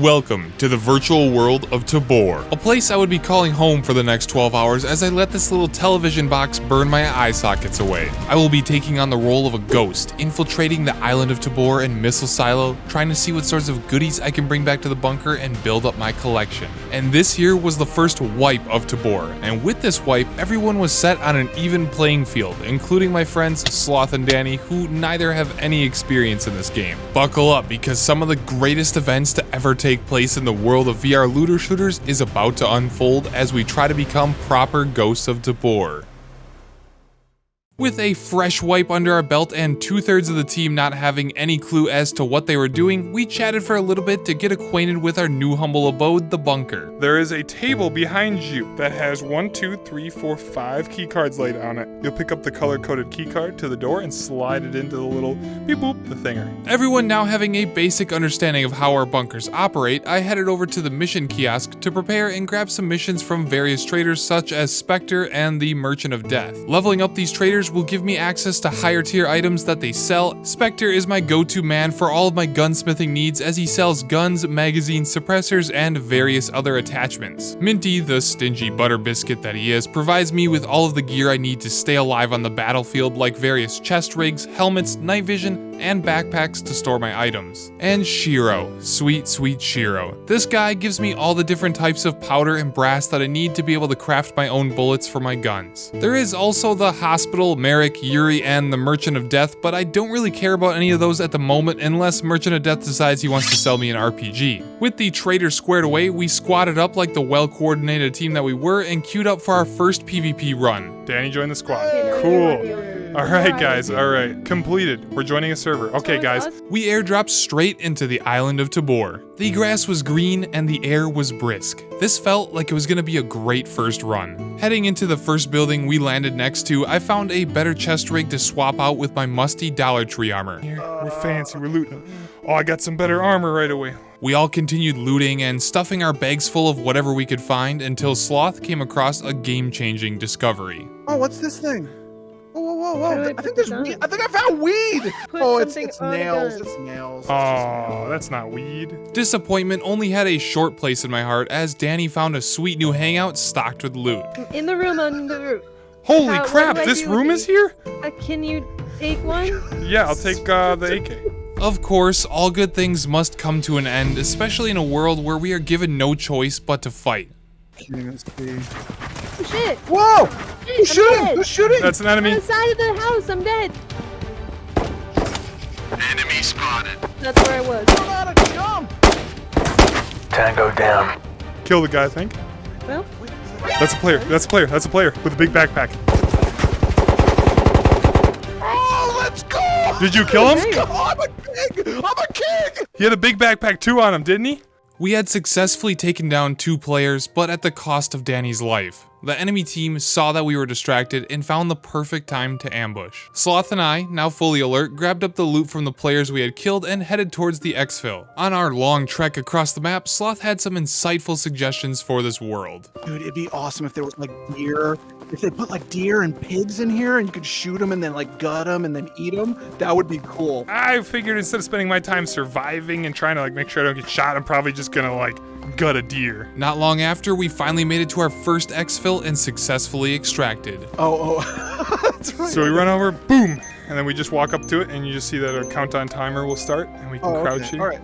Welcome to the virtual world of Tabor, a place I would be calling home for the next 12 hours as I let this little television box burn my eye sockets away. I will be taking on the role of a ghost, infiltrating the island of Tabor and missile silo, trying to see what sorts of goodies I can bring back to the bunker and build up my collection. And this here was the first wipe of Tabor, and with this wipe, everyone was set on an even playing field, including my friends Sloth and Danny, who neither have any experience in this game. Buckle up because some of the greatest events to ever take place in the world of VR looter shooters is about to unfold as we try to become proper ghosts of Tabor. With a fresh wipe under our belt and two thirds of the team not having any clue as to what they were doing, we chatted for a little bit to get acquainted with our new humble abode, the bunker. There is a table behind you that has one, two, three, four, five key cards laid on it. You'll pick up the color coded key card to the door and slide it into the little beep boop, the thinger. Everyone now having a basic understanding of how our bunkers operate, I headed over to the mission kiosk to prepare and grab some missions from various traders such as Spectre and the Merchant of Death. Leveling up these traders will give me access to higher tier items that they sell. Spectre is my go-to man for all of my gunsmithing needs as he sells guns, magazines, suppressors, and various other attachments. Minty, the stingy butter biscuit that he is, provides me with all of the gear I need to stay alive on the battlefield like various chest rigs, helmets, night vision, and backpacks to store my items. And Shiro, sweet, sweet Shiro. This guy gives me all the different types of powder and brass that I need to be able to craft my own bullets for my guns. There is also the hospital, Merrick, Yuri, and the Merchant of Death, but I don't really care about any of those at the moment unless Merchant of Death decides he wants to sell me an RPG. With the trader squared away, we squatted up like the well-coordinated team that we were and queued up for our first PvP run. Danny joined the squad. Cool. All right, guys. All right. Completed. We're joining a server. Okay, guys. We airdropped straight into the island of Tabor. The hmm. grass was green and the air was brisk. This felt like it was gonna be a great first run. Heading into the first building we landed next to, I found a better chest rig to swap out with my musty Dollar Tree armor. Here, uh, we're fancy. We're looting. Oh, I got some better hmm. armor right away. We all continued looting and stuffing our bags full of whatever we could find until Sloth came across a game-changing discovery. Oh, what's this thing? Whoa, whoa, whoa, How do whoa! I I think there's weed. I think I found weed. Put oh, it's it's nails. gun. It's nails. It's just Oh, that's not weed. Disappointment only had a short place in my heart as Danny found a sweet new hangout stocked with loot. In the room on the roof. Holy How- crap! This room is here. Uh, can you take one? Yeah, I'll take uh, the AK. Of course, all good things must come to an end, especially in a world where we are given no choice but to fight. Can't. Oh, shit! Whoa! Shit, Who's I'm shooting? dead. Who's shooting? That's an enemy. On enemy. the side of the house, I'm dead. Enemy spotted. That's where I was. Hold on, jump. Tango down. Kill the guy, I think. Well, That's a player. That's a player. That's a player with a big backpack. Oh, let's go! Did you kill him? Hey. Oh, I'm a king! I'm a king! He had a big backpack too on him, didn't he? We had successfully taken down two players, but at the cost of Danny's life. The enemy team saw that we were distracted and found the perfect time to ambush. Sloth and I, now fully alert, grabbed up the loot from the players we had killed and headed towards the exfil. On our long trek across the map, Sloth had some insightful suggestions for this world. Dude, it'd be awesome if there was like deer. If they put like deer and pigs in here and you could shoot them and then like gut them and then eat them, that would be cool. I figured instead of spending my time surviving and trying to like make sure I don't get shot, I'm probably just gonna like gut a deer. Not long after, we finally made it to our first exfil and successfully extracted. Oh, oh. That's right. So we run over, boom, and then we just walk up to it, and you just see that our countdown timer will start, and we can Oh, crouch okay. here. All right.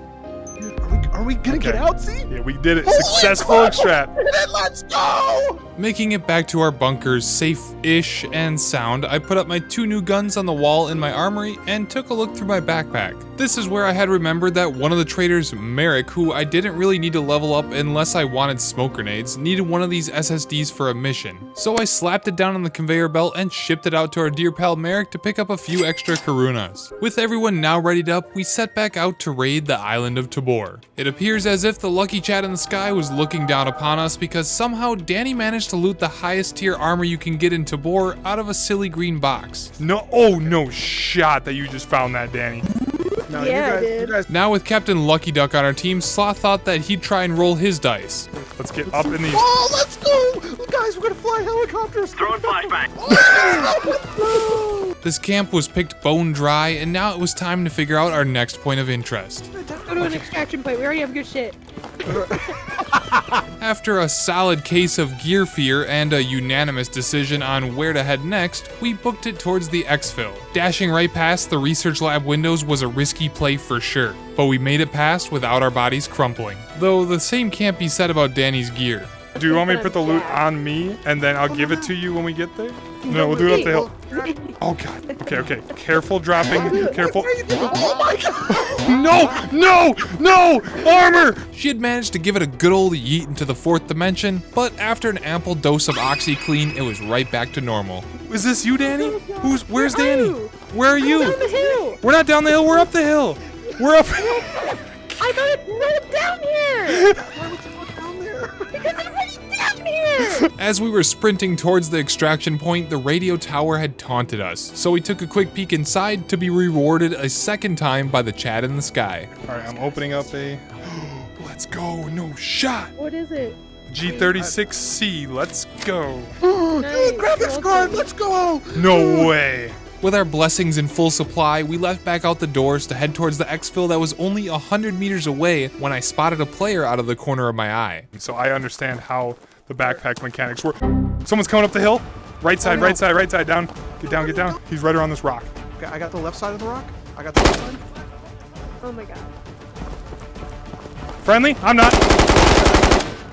Are we, are we gonna get out, see? Yeah, we did it. Holy Successful crap! extract. Then let's go! Making it back to our bunkers safe-ish and sound, I put up my two new guns on the wall in my armory and took a look through my backpack. This is where I had remembered that one of the traders, Merrick, who I didn't really need to level up unless I wanted smoke grenades, needed one of these SSDs for a mission. So I slapped it down on the conveyor belt and shipped it out to our dear pal Merrick to pick up a few extra Karunas. With everyone now readied up, we set back out to raid the island of Tabor. It appears as if the lucky chat in the sky was looking down upon us because somehow Danny managed to loot the highest tier armor you can get in Tabor out of a silly green box. No, oh no shot that you just found that, Danny. No, Yeah, you guys, did. you guys. Now with Captain Lucky Duck on our team, Sloth thought that he'd try and roll his dice. Let's get up in these. Oh, let's go! Guys, we're gonna fly helicopters! Throwing flashbang. This camp was picked bone dry, and now it was time to figure out our next point of interest. Go to an extraction point. We already have good shit. After a solid case of gear fear and a unanimous decision on where to head next, we booked it towards the exfil. Dashing right past the research lab windows was a risky play for sure, but we made it past without our bodies crumpling. Though the same can't be said about Danny's gear. Do you want me to put the loot on me and then I'll give it to uh-huh. you when we get there? No, we'll do it up the hill. Oh god. Okay, okay. Careful dropping. Careful. Oh my god! No! No! No! Armor! She had managed to give it a good old yeet into the fourth dimension, but after an ample dose of OxiClean, it was right back to normal. Is this you, Danny? Who's where's Where are Danny? you? Where are Down you? the hill. We're not down the hill, we're up the hill. We're up I got it right down here. As we were sprinting towards the extraction point, the radio tower had taunted us, so we took a quick peek inside to be rewarded a second time by the chat in the sky. Alright, I'm opening up a Let's go, no shot. What is it? G36C, let's go. Nice. Grab this Well card, let's go! No way. With our blessings in full supply, we left back out the doors to head towards the exfil that was only 100 meters away when I spotted a player out of the corner of my eye. So I understand how the backpack mechanics work. Someone's coming up the hill. Right side, Oh, no. right side, right side, down. Get down, get down. He's right around this rock. Okay, I got the left side of the rock. I got the left side. Oh my god. Friendly? I'm not.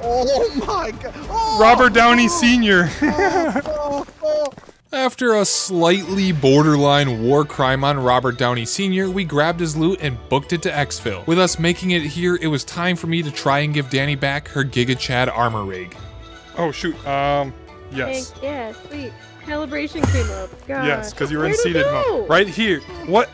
Oh my god! Oh, Robert Downey Sr. Oh, oh. After a slightly borderline war crime on Robert Downey Sr., we grabbed his loot and booked it to exfil. With us making it here, it was time for me to try and give Danny back her Giga Chad armor rig. Oh shoot. Um, yes. Thank- yeah, sweet. Calibration came up. God. Yes, because you were in seated go? mode. Right here. What?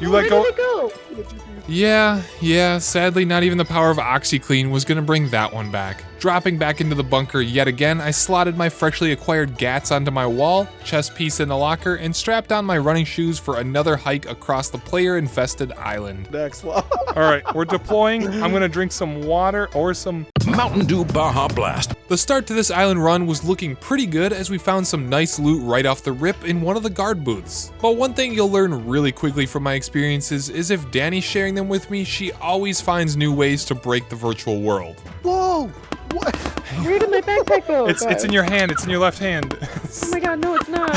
You Where let go. Did it go? Yeah, yeah, sadly, not even the power of OxiClean was gonna bring that one back. Dropping back into the bunker yet again, I slotted my freshly acquired GATs onto my wall, chest piece in the locker, and strapped on my running shoes for another hike across the player infested island. Next one. All right, we're deploying. I'm gonna drink some water or some. Mountain Dew Baja Blast. The start to this island run was looking pretty good as we found some nice loot right off the rip in one of the guard booths. But one thing you'll learn really quickly from my experiences is if Danny's sharing them with me, she always finds new ways to break the virtual world. Whoa! What? Where did my backpack go? It's it's in your hand. It's in your left hand. Oh my god, no, it's not.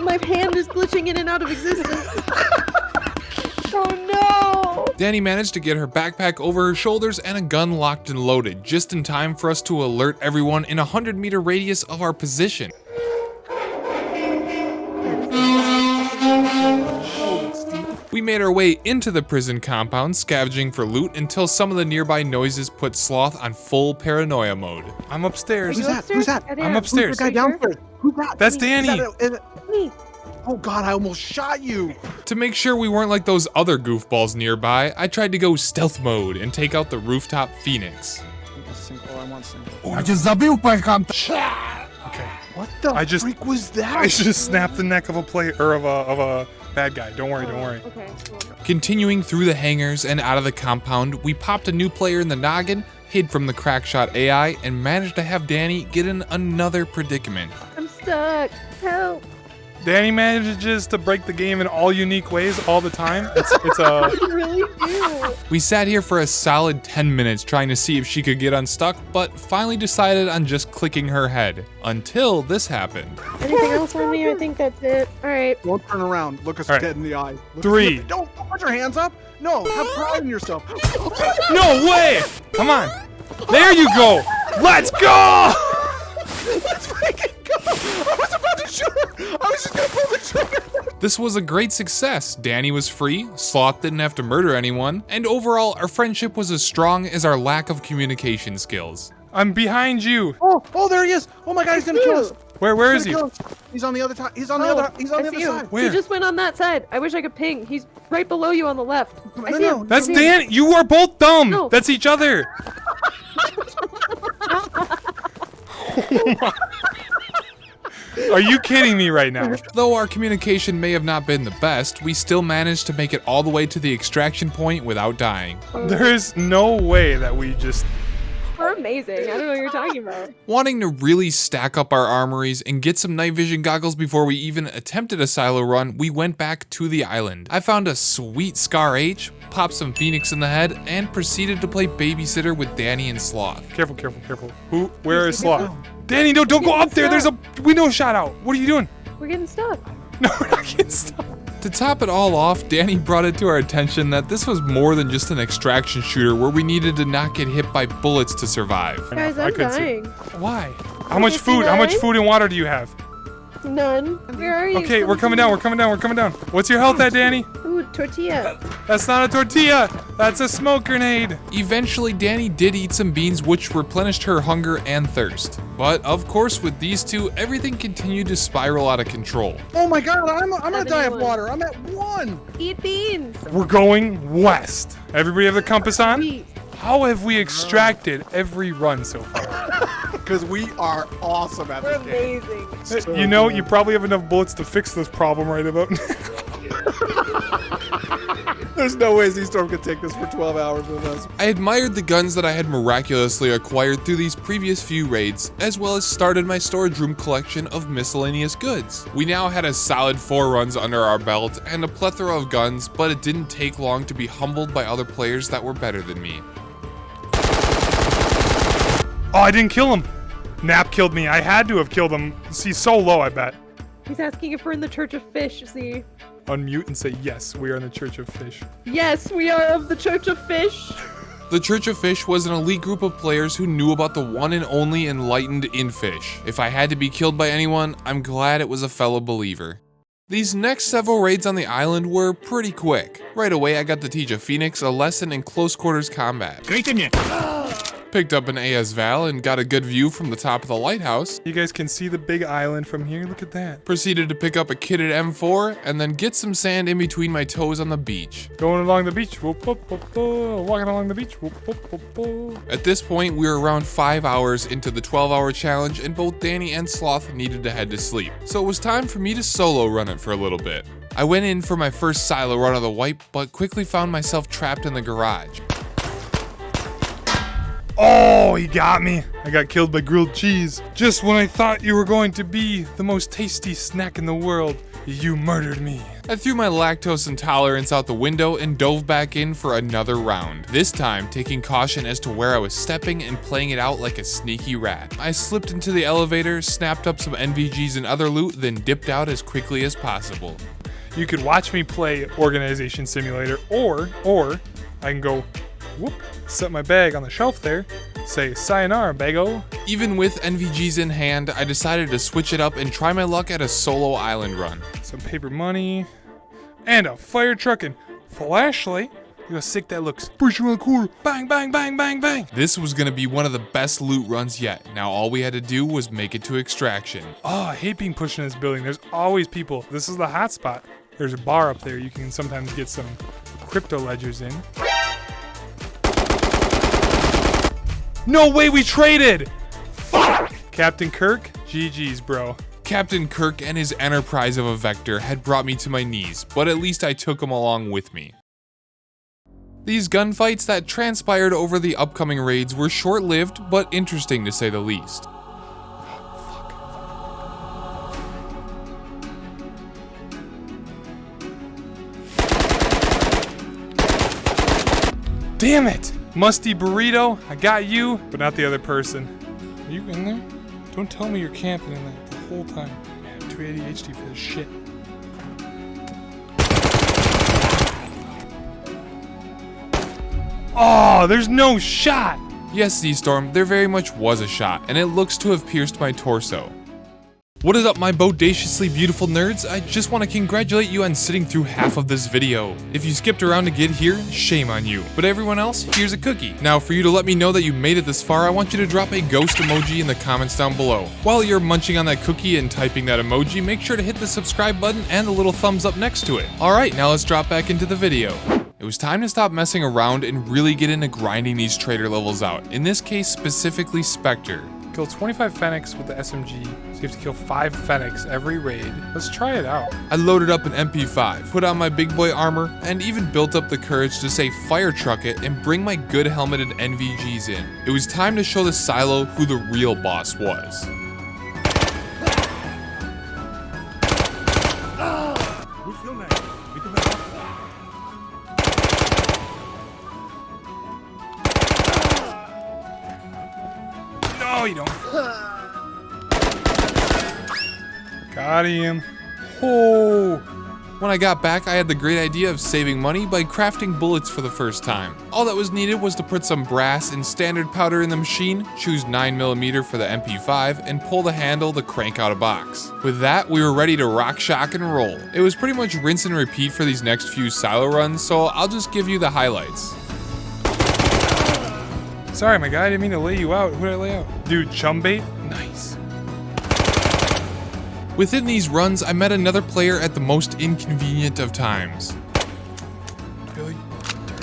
my hand is glitching in and out of existence. oh no! Danny managed to get her backpack over her shoulders and a gun locked and loaded, just in time for us to alert everyone in a 100 meter radius of our position. Made our way into the prison compound, scavenging for loot until some of the nearby noises put Sloth on full paranoia mode. I'm upstairs. Who's You that? Who's that? upstairs? I'm upstairs. Who's the guy Are you sure? downstairs? Who's that? That's Is Danny. that a- is it- oh god, I almost shot you. To make sure we weren't like those other goofballs nearby, I tried to go stealth mode and take out the rooftop Phoenix. Single, I want single. Okay. What the I just- freak was that? I just snapped the neck of a player or of a of a bad guy. Don't worry. Don't oh, worry. Okay, cool. Continuing through the hangars and out of the compound, we popped a new player in the noggin, hid from the crackshot AI, and managed to have Danny get in another predicament. I'm stuck. Help. Danny manages to break the game in all unique ways all the time. It's it's a I really do. We sat here for a solid 10 minutes trying to see if she could get unstuck, but finally decided on just clicking her head. Until this happened. Anything else on me? I think that's it. All right. Don't turn around. Look us All right. dead in the eye. Look us- Three. Don't don't put your hands up. No, have pride in yourself. no way. Come on. There you go. Let's go. Let's freaking go! I was about to shoot her. I was just gonna pull the trigger. This was a great success. Danny was free, Sloth didn't have to murder anyone, and overall, our friendship was as strong as our lack of communication skills. I'm behind you. Oh, oh, there he is. Oh my god, he's gonna kill us. Where where He's is he? He's on the other side. He's on the Oh, other. He's on I the other him. side. Where? He just went on that side. I wish I could ping. He's right below you on the left. I No, see no, him. That's I see him. Dan. You are both dumb. No. That's each other. Oh Are you kidding me right now? Though our communication may have not been the best, we still managed to make it all the way to the extraction point without dying. There is no way that we just amazing. I don't know what you're talking about. Wanting to really stack up our armories and get some night vision goggles before we even attempted a silo run, we went back to the island. I found a sweet Scar H, popped some Phoenix in the head, and proceeded to play babysitter with Danny and Sloth. Careful, careful, careful. Who? Where is Sloth? Danny, no, don't go up there. There's a window shot out. What are you doing? We're getting stuck. No, we're not getting stuff. To top it all off, Danny brought it to our attention that this was more than just an extraction shooter where we needed to not get hit by bullets to survive. Guys, I I'm couldn't see. dying. Why? How much food? How much food and water do you have? None. Where are you? Okay, we're coming down. We're coming down. We're coming down. What's your health at, Danny? Ooh, tortilla. That's not a tortilla. That's a smoke grenade. Eventually, Danny did eat some beans, which replenished her hunger and thirst. But of course, with these two, everything continued to spiral out of control. Oh my god, I'm, I'm gonna die of water. I'm at one. Eat beans. We're going west. Everybody have the compass on? Wheat. How have we extracted every run so far? Because we are awesome at We're this game. amazing. you know, you probably have enough bullets to fix this problem right about now. There's no way Z-Storm could take this for 12 hours with us. I admired the guns that I had miraculously acquired through these previous few raids, as well as started my storage room collection of miscellaneous goods. We now had a solid four runs under our belt and a plethora of guns, but it didn't take long to be humbled by other players that were better than me. Oh, I didn't kill him. Nap killed me. I had to have killed him. He's so low, I bet. He's asking if we're in the Church of Fish. See? Unmute and say, yes, we are in the Church of Fish. Yes, we are of the Church of Fish. The Church of Fish was an elite group of players who knew about the one and only enlightened in fish. If I had to be killed by anyone, I'm glad it was a fellow believer. These next several raids on the island were pretty quick. Right away, I got to teach a Phoenix a lesson in close quarters combat. Picked up an AS Val and got a good view from the top of the lighthouse. You guys can see the big island from here. Look at that. Proceeded to pick up a kitted M4 and then get some sand in between my toes on the beach. Going along the beach. Whoop, whoop, whoop, whoop. Walking along the beach. Whoop, whoop, whoop, whoop. At this point, we were around 5 hours into the 12 hour challenge, and both Danny and Sloth needed to head to sleep. So it was time for me to solo run it for a little bit. I went in for my first silo run of the wipe, but quickly found myself trapped in the garage. Oh, he got me. I got killed by grilled cheese. Just when I thought you were going to be the most tasty snack in the world, you murdered me. I threw my lactose intolerance out the window and dove back in for another round. This time, taking caution as to where I was stepping and playing it out like a sneaky rat. I slipped into the elevator, snapped up some NVGs and other loot, then dipped out as quickly as possible. You could watch me play Organization Simulator, or, or, I can go, whoop, set my bag on the shelf there, say sayonara, bago. Even with NVGs in hand, I decided to switch it up and try my luck at a solo island run. some paper money, and a fire truck and flashlight. Look how sick that looks. Push around the corner. Bang, bang, bang, bang, bang. This was gonna be one of the best loot runs yet. Now all we had to do was make it to extraction. Oh, I hate being pushed in this building. There's always people. This is the hot spot. There's a bar up there. You can sometimes get some crypto ledgers in. No way we traded! Fuck! Captain Kirk, GG's, bro. Captain Kirk and his enterprise of a Vector had brought me to my knees, but at least I took him along with me. These gunfights that transpired over the upcoming raids were short-lived, but interesting to say the least. Damn it! Musty burrito, I got you, but not the other person. Are you in there? Don't tell me you're camping in there the whole time. Man, too ADHD for this shit. Oh, there's no shot! Yes, Z-Storm, there very much was a shot, and it looks to have pierced my torso. What is up, my bodaciously beautiful nerds? I just want to congratulate you on sitting through half of this video. If you skipped around to get here, shame on you. But everyone else, here's a cookie. Now, for you to let me know that you made it this far, I want you to drop a ghost emoji in the comments down below. While you're munching on that cookie and typing that emoji, make sure to hit the subscribe button and the little thumbs up next to it. Alright, now let's drop back into the video. It was time to stop messing around and really get into grinding these trader levels out, in this case specifically Spectre. Kill 25 Fennecs with the SMG, so you have to kill 5 Fennecs every raid. Let's try it out. I loaded up an MP5, put on my big boy armor, and even built up the courage to say fire truck it and bring my good helmeted NVGs in. It was time to show the silo who the real boss was. Him. Oh. When I got back, I had the great idea of saving money by crafting bullets for the first time. All that was needed was to put some brass and standard powder in the machine, choose 9mm for the MP5, and pull the handle to crank out a box. With that, we were ready to rock, shock, and roll. It was pretty much rinse and repeat for these next few silo runs, so I'll just give you the highlights. Sorry, my guy. I didn't mean to lay you out. Who did I lay out? Dude, chum bait? Nice. Within these runs, I met another player at the most inconvenient of times. Billy?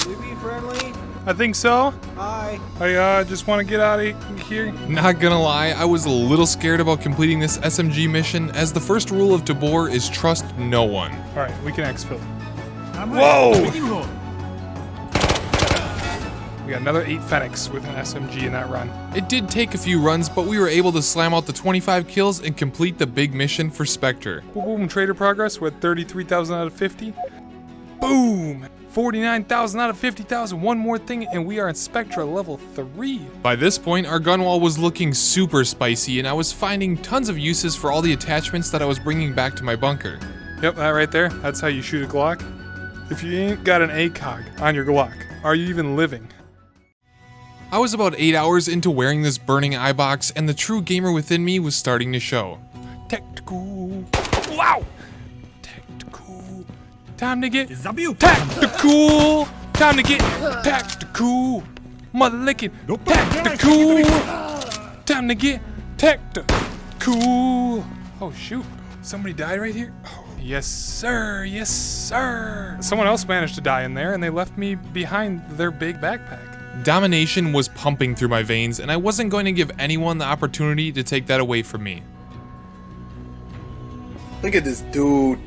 We be friendly? I think so. Hi. I uh, just want to get out of here. Not gonna lie, I was a little scared about completing this SMG mission, as the first rule of Tabor is trust no one. All right, we can exfil. Whoa! We got another 8 Phoenix with an SMG in that run. It did take a few runs, but we were able to slam out the 25 kills and complete the big mission for Spectre. Boom, boom, trader progress. We're at 33,000 out of 50. Boom! 49,000 out of 50,000. One more thing, and we are in Spectre level 3. By this point, our gun wall was looking super spicy, and I was finding tons of uses for all the attachments that I was bringing back to my bunker. Yep, that right there. That's how you shoot a Glock. If you ain't got an ACOG on your Glock, are you even living? I was about 8 hours into wearing this burning eye box, and the true gamer within me was starting to show. Tactical. Wow! Tactical. Time to get tactical. Time to get tactical. Mother licking. Tactical. Time to get tactical. Oh shoot! Somebody died right here. Oh, yes, sir. Yes, sir. Someone else managed to die in there, and they left me behind their big backpack. Domination was pumping through my veins, and I wasn't going to give anyone the opportunity to take that away from me. Look at this dude.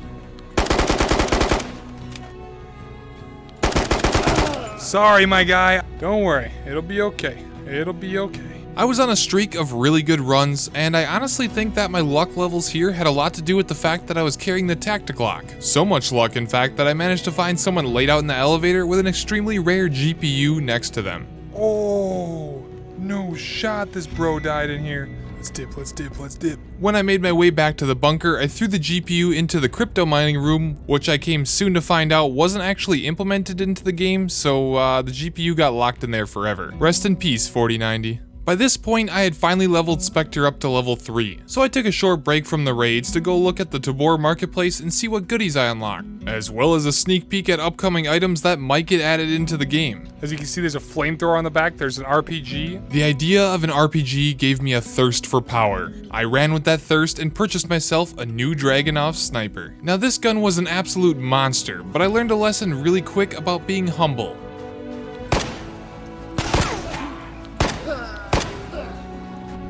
Sorry, my guy. Don't worry. It'll be okay. It'll be okay. I was on a streak of really good runs, and I honestly think that my luck levels here had a lot to do with the fact that I was carrying the Tacticlock. So much luck, in fact, that I managed to find someone laid out in the elevator with an extremely rare GPU next to them. Oh, no shot. This bro died in here. Let's dip. Let's dip. Let's dip. When I made my way back to the bunker, I threw the GPU into the crypto mining room, which I came soon to find out wasn't actually implemented into the game, so uh, the GPU got locked in there forever. Rest in peace, 4090. By this point, I had finally leveled Spectre up to level 3, so I took a short break from the raids to go look at the Tabor marketplace and see what goodies I unlocked, as well as a sneak peek at upcoming items that might get added into the game. As you can see, there's a flamethrower on the back. There's an RPG. The idea of an RPG gave me a thirst for power. I ran with that thirst and purchased myself a new Dragunov sniper. Now this gun was an absolute monster, but I learned a lesson really quick about being humble.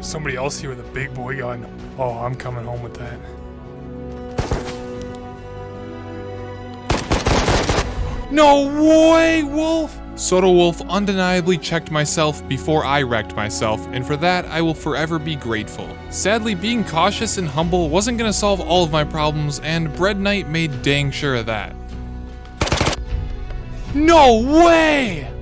Somebody else here with a big boy gun. Oh, I'm coming home with that. No way, Wolf! Soto Wolf undeniably checked myself before I wrecked myself, and for that I will forever be grateful. Sadly, being cautious and humble wasn't gonna solve all of my problems, and Bread Knight made dang sure of that. No way!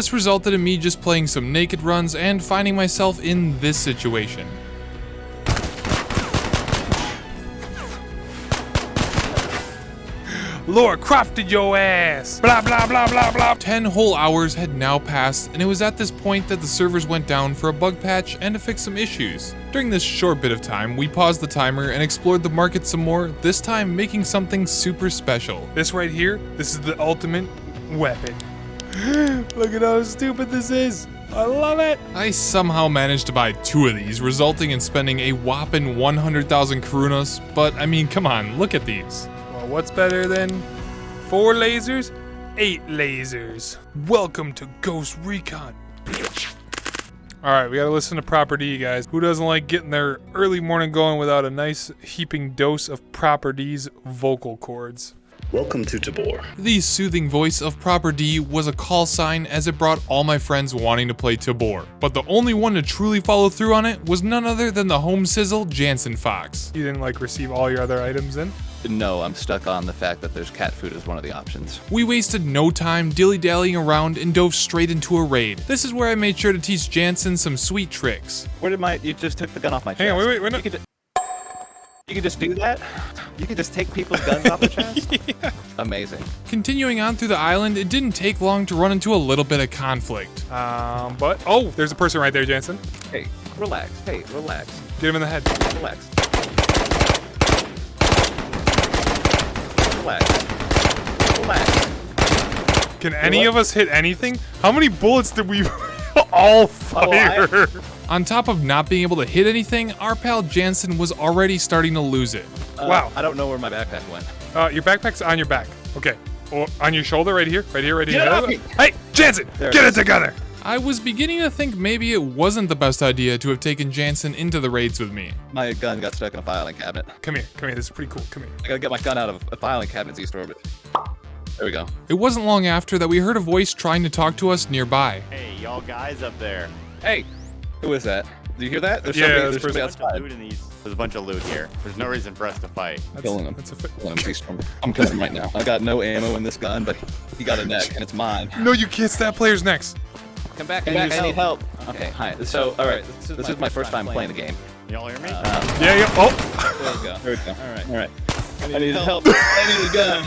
This resulted in me just playing some naked runs and finding myself in this situation. Laura crafted your ass! Blah, blah, blah, blah, blah. 10 whole hours had now passed, and it was at this point that the servers went down for a bug patch and to fix some issues. During this short bit of time, we paused the timer and explored the market some more, this time making something super special. This right here, this is the ultimate weapon. Look at how stupid this is. I love it. I somehow managed to buy two of these, resulting in spending a whopping 100,000 Karunas, but I mean, come on, look at these. Well, what's better than four lasers? Eight lasers. Welcome to Ghost Recon. All right, we got to listen to Proper D, guys. Who doesn't like getting their early morning going without a nice heaping dose of Proper D's vocal cords? Welcome to Tabor. The soothing voice of Proper D was a call sign as it brought all my friends wanting to play Tabor. But the only one to truly follow through on it was none other than the home sizzle Jansen Fox. You didn't like receive all your other items in? No, I'm stuck on the fact that there's cat food as one of the options. We wasted no time dilly-dallying around and dove straight into a raid. This is where I made sure to teach Jansen some sweet tricks. Where did my? You just took the gun off my chest. Hang on, wait, wait, wait. No. You could, ju- you could just do that. You could just take people's guns off the chest. Amazing. Continuing on through the island, it didn't take long to run into a little bit of conflict. Um, but oh, there's a person right there, Jansen. Hey, relax. Hey, relax. Get him in the head. Relax. Relax. Relax. Can any of us hit anything? How many bullets did we all fire? On top of not being able to hit anything, our pal Jansen was already starting to lose it. Uh, Wow. I don't know where my backpack went. Uh, your backpack's on your back. Okay. Or on your shoulder, right here, right here, right here. Get off me! Hey, Jansen, There it get it is. together. I was beginning to think maybe it wasn't the best idea to have taken Jansen into the raids with me. My gun got stuck in a filing cabinet. Come here, come here. This is pretty cool. Come here. I gotta get my gun out of a filing cabinet's east orbit. There we go. It wasn't long after that we heard a voice trying to talk to us nearby. Hey, y'all guys up there. Hey, who is that? Do you hear that? There's Yeah, somebody, this there's somebody Bunch outside. loot in these. There's a bunch of loot here. There's no reason for us to fight. Killing him. That's a fi- Killing him. He's- I'm killing him right now. I got no ammo in this gun, but he got a neck, and it's mine. no, you can't stab players next. Come back, come back. I need help. Okay, hi. So, all right, this is, my first time playing the game. Y'all hear me? Yeah, yeah. Oh, There we go. There we go. All right, all right. I need help. I need a gun.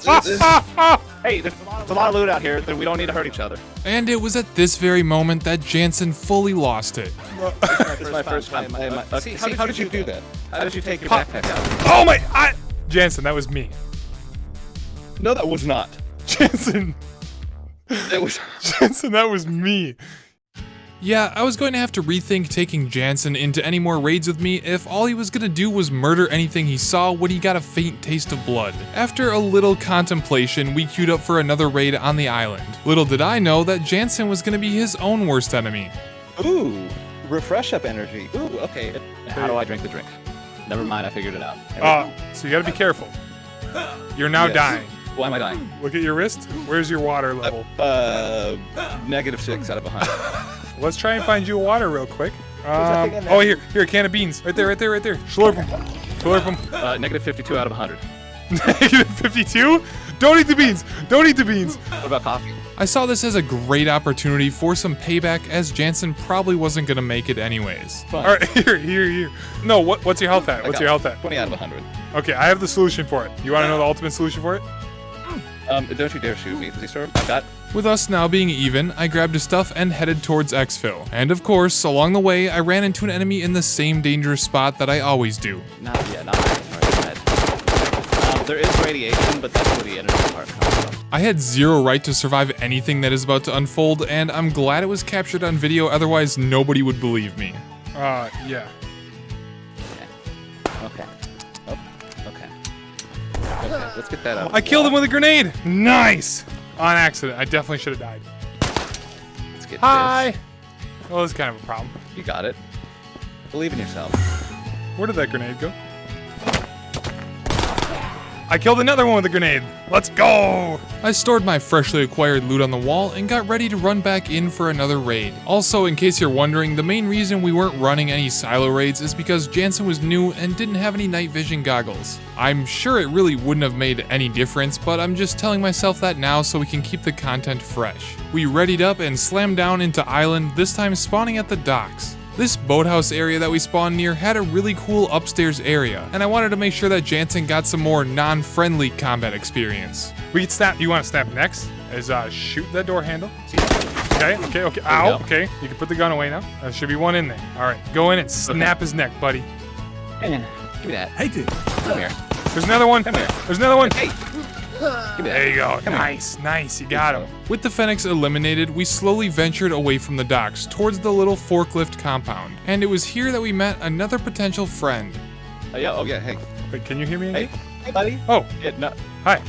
hey, there's a lot of loot out here. that We don't need to hurt each other. And it was at this very moment that Jansen fully lost it. This is my first time playing my. Uh, see, how, did you do that? How did you take your backpack out? oh my! I, Jansen, that was me. No, that was not. Jansen, It was. Jansen, that was me. Yeah, I was going to have to rethink taking Jansen into any more raids with me if all he was going to do was murder anything he saw when he got a faint taste of blood. After a little contemplation, we queued up for another raid on the island. Little did I know that Jansen was going to be his own worst enemy. Ooh, refresh up energy. Ooh, okay. How do I drink the drink? Never mind, I figured it out. Uh, so you gotta be careful. You're now Yes. dying. Why am I dying? Look at your wrist. Where's your water level? Uh, negative six out of a hundred. Let's try and find you a water real quick. Um, thing in there? oh, here, here, a can of beans. Right there, right there, right there. Slurp them. Slurp them. Uh, negative fifty-two out of a hundred. Negative 52? Don't eat the beans. Don't eat the beans. What about coffee? I saw this as a great opportunity for some payback as Jansen probably wasn't going to make it anyways. Fine. All right, here, here, here. No, what, what's your health at? What's your health at? Twenty out of a hundred. Okay, I have the solution for it. You want to know the ultimate solution for it? Um, don't you dare shoot me, please, sir. I got. With us now being even, I grabbed his stuff and headed towards exfil. And of course, along the way, I ran into an enemy in the same dangerous spot that I always do. Not yet. Not yet. Um, there is radiation, but that's where the energy part comes from. I had zero right to survive anything that is about to unfold, and I'm glad it was captured on video, otherwise nobody would believe me. Uh, yeah. Okay. Oh, okay. Okay. Let's get that out. I killed him with a grenade. Nice. On accident. I definitely should have died. Let's get Hi. Well, it's kind of a problem. You got it. Believe in yourself. Where did that grenade go? I killed another one with a grenade. Let's go. I stored my freshly acquired loot on the wall and got ready to run back in for another raid. Also, in case you're wondering, the main reason we weren't running any silo raids is because Jansen was new and didn't have any night vision goggles. I'm sure it really wouldn't have made any difference, but I'm just telling myself that now so we can keep the content fresh. We readied up and slammed down into island, this time spawning at the docks. This boathouse area that we spawned near had a really cool upstairs area, and I wanted to make sure that Jansen got some more non-friendly combat experience. We can snap. You want to snap next? Is uh, shoot that door handle. Okay, okay, okay. Ow. Okay, you can put the gun away now. There should be one in there. All right, go in and snap his neck, buddy. Give me that. Hey, dude. Come here. There's another one. Come here. There's another one. Hey. Give me that. There you go. Come here. nice, nice. You got him. With the Phoenix eliminated, we slowly ventured away from the docks towards the little forklift compound. And it was here that we met another potential friend. Uh, yeah. Oh yeah. Hey. Wait, can you hear me? Hey. again? Hey, buddy. Oh, Yeah, no. hi.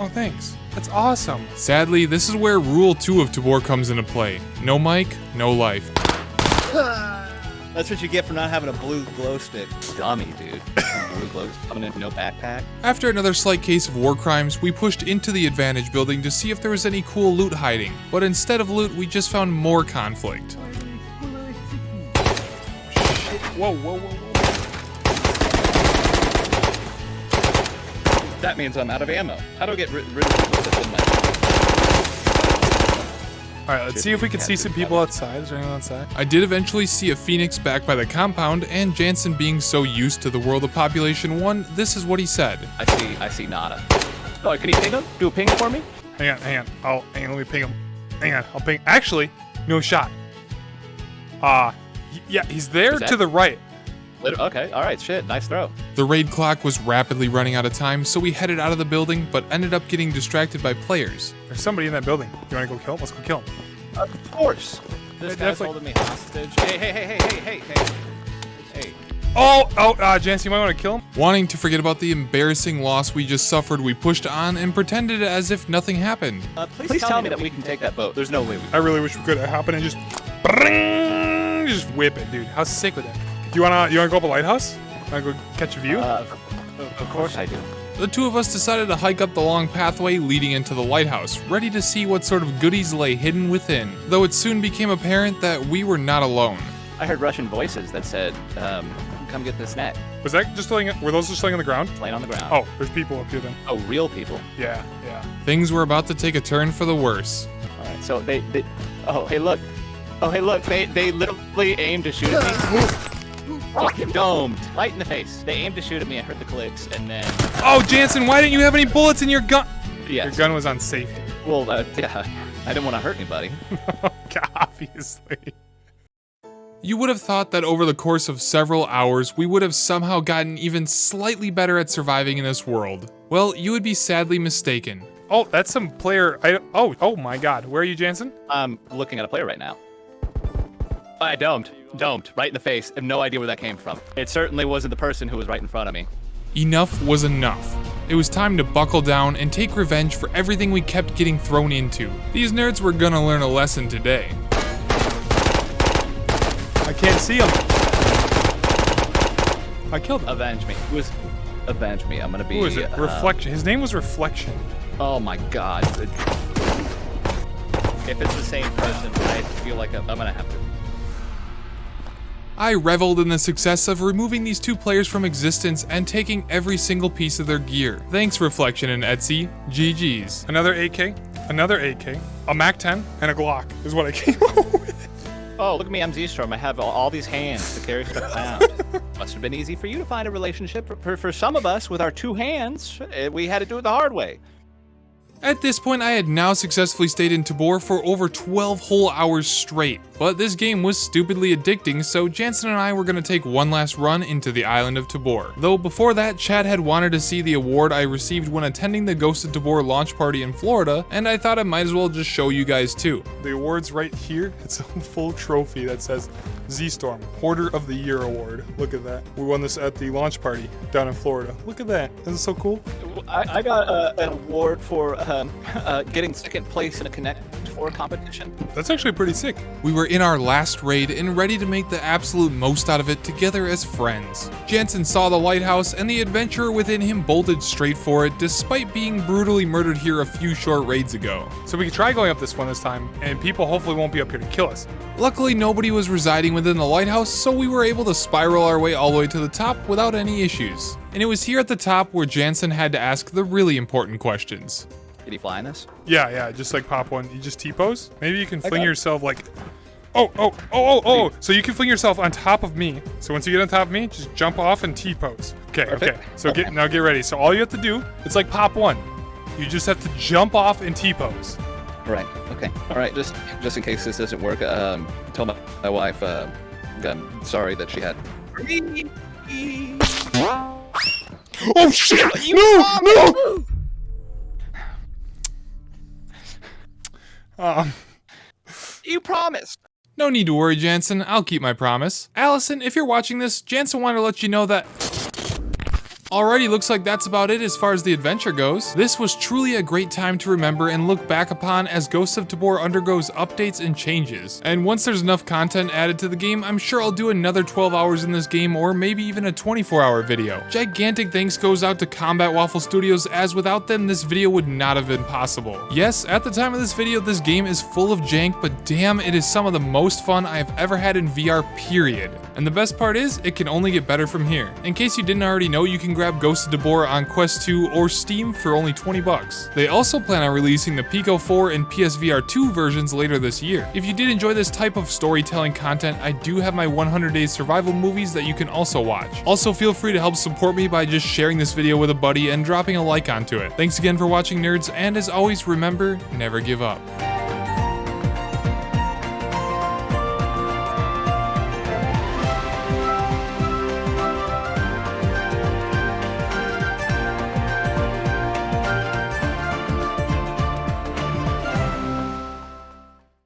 Oh, thanks. That's awesome. Sadly, this is where Rule 2 of Tabor comes into play. No mic, no life. That's what you get for not having a blue glow stick. Dummy, dude. blue glow coming in no backpack. After another slight case of war crimes, we pushed into the advantage building to see if there was any cool loot hiding, but instead of loot, we just found more conflict. Whoa, whoa, whoa, whoa. That means I'm out of ammo. How do I get rid, rid of this in my... All right, let's see if we can see some people outside. Is there anyone outside? I did eventually see a phoenix back by the compound, and Jansen being so used to the world of Population 1, this is what he said. I see, I see nada. Oh, can you ping him? Do a ping for me? Hang on, hang on. I'll hang on, let me ping him. Hang on, I'll ping. Actually, no shot. Uh, yeah, he's there that- to the right. Lit- Okay, all right, shit, nice throw. The raid clock was rapidly running out of time, so we headed out of the building, but ended up getting distracted by players. There's somebody in that building. You want to go kill him? Let's go kill him. Of course. This Yeah, guy's definitely- holding me hostage. Hey, hey, hey, hey, hey, hey, hey. Hey. Oh, oh, uh, Jance, you might want to kill him. Wanting to forget about the embarrassing loss we just suffered, we pushed on and pretended as if nothing happened. Uh, please, tell, me that we can take that boat. There's no way we I really wish we could hop in and just, bring, just whip it, dude. How sick would that? Do you wanna, you wanna go up a lighthouse? Wanna go catch a view? Uh, of, of course I do. The two of us decided to hike up the long pathway leading into the lighthouse, ready to see what sort of goodies lay hidden within, though it soon became apparent that we were not alone. I heard Russian voices that said, um, come get this net. Was that just laying? Were those just laying on the ground? Laying on the ground. Oh, there's people up here then. Oh, real people. Yeah, yeah. Things were about to take a turn for the worse. All right, so they, they, oh, hey, look. Oh, hey, look, they, they literally aimed to shoot at me. Fucking domed. Right in the face. They aimed to shoot at me. I heard the clicks, and then, Oh, Jansen, why didn't you have any bullets in your gun? yes. Your gun was on safety. Well, uh, yeah, I didn't want to hurt anybody. Obviously. You would have thought that over the course of several hours, we would have somehow gotten even slightly better at surviving in this world. Well, you would be sadly mistaken. Oh, that's some player. I, oh, oh my God. Where are you, Jansen? I'm looking at a player right now. I domed. Domed. Right in the face. I have no idea where that came from. It certainly wasn't the person who was right in front of me. Enough was enough. It was time to buckle down and take revenge for everything we kept getting thrown into. These nerds were gonna learn a lesson today. I can't see him. I killed him. Avenge me. Who is... Avenge me. I'm gonna be... Who is it? uh, Reflection. His name was Reflection. Oh my god. If it's the same person, I feel like I'm, I'm gonna have to... I reveled in the success of removing these two players from existence and taking every single piece of their gear. Thanks, Reflection and Etsy. GG's. Another AK. Another AK. A MAC-10 and a Glock is what I came up with. Oh, look at me, I'm Z-Storm. I have all, all these hands to carry stuff around. Must have been easy for you to find a relationship. For, for, for some of us, with our two hands, eh, we had to do it the hard way. At this point, I had now successfully stayed in Tabor for over 12 whole hours straight, but this game was stupidly addicting, so Jansen and I were gonna take one last run into the island of Tabor. Though before that, Chad had wanted to see the award I received when attending the Ghost of Tabor launch party in Florida, and I thought I might as well just show you guys too. The award's right here. It's a full trophy that says Z-Storm, Hoarder of the Year Award. Look at that. We won this at the launch party down in Florida. Look at that. Isn't it so cool? I, I got uh, an award for um, uh, getting second place in a Connect 4 competition. That's actually pretty sick. We were in our last raid and ready to make the absolute most out of it together as friends. Jansen saw the lighthouse and the adventurer within him bolted straight for it despite being brutally murdered here a few short raids ago. So we could try going up this one this time, and people hopefully won't be up here to kill us. Luckily nobody was residing within the lighthouse so we were able to spiral our way all the way to the top without any issues. And it was here at the top where Jansen had to ask the really important questions. Did he fly in this? Yeah, yeah, just like pop one. You just T-pose. Maybe you can fling yourself like... Oh, oh, oh, oh, oh! So you can fling yourself on top of me. So once you get on top of me, just jump off and T-pose. Okay, Perfect. okay. So get now get ready. So all you have to do, it's like pop one. You just have to jump off and T-pose. Right. Okay. All right. Just just in case this doesn't work, um, tell my, my wife uh, I'm sorry that she had. Oh shit! No, no! Um, You promised. No need to worry, Jansen. I'll keep my promise. Allison, if you're watching this, Jansen wanted to let you know that. Alrighty, looks like that's about it as far as the adventure goes. This was truly a great time to remember and look back upon as Ghosts of Tabor undergoes updates and changes. And once there's enough content added to the game, I'm sure I'll do another 12 hours in this game or maybe even a 24 hour video. Gigantic thanks goes out to Combat Waffle Studios as without them this video would not have been possible. Yes, at the time of this video this game is full of jank, but damn it is some of the most fun I have ever had in VR period. And the best part is, it can only get better from here. In case you didn't already know, you can grab Ghost of Tabor on Quest 2 or Steam for only 20 bucks. They also plan on releasing the Pico 4 and PSVR 2 versions later this year. If you did enjoy this type of storytelling content, I do have my 100 Days Survival movies that you can also watch. Also feel free to help support me by just sharing this video with a buddy and dropping a like onto it. Thanks again for watching nerds, and as always remember, never give up.